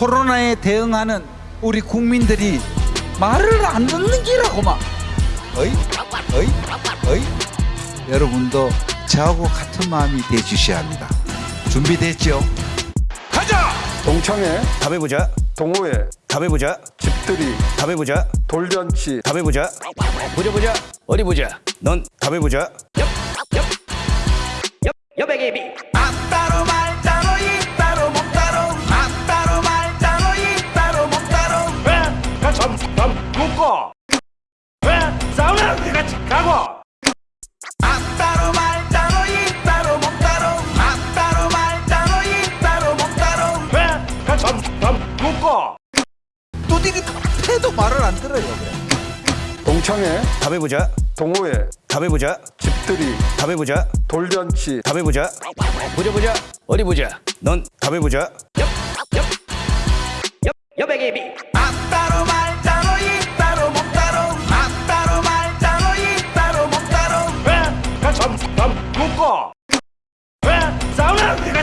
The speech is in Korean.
코로나에 대응하는 우리 국민들이 말을 안 듣는 기라고만 어이 어이 어이 여러분도 저하고 같은 마음이 돼 주셔야 합니다 준비됐죠? 가자! 동창회, 답해보자. 동호회, 답해보자. 집들이, 답해보자. 돌잔치, 답해보자. 보자 보자. 어디 보자. 넌 답해보자. 여백이비 아따로 말따 싸우면 같이 가고 아따로 말따로 이따로 못따로 아따로 말따로 이따로 못따로 왜? 같이 밥 먹고 두들이 패도 말을 안 들어요 그래. 동창회, 답해보자. 동호회, 답해보자. 집들이, 답해보자. 돌잔치, 답해보자. 보자 보자. 어디 보자. 넌 답해보자. 여백이비 아따로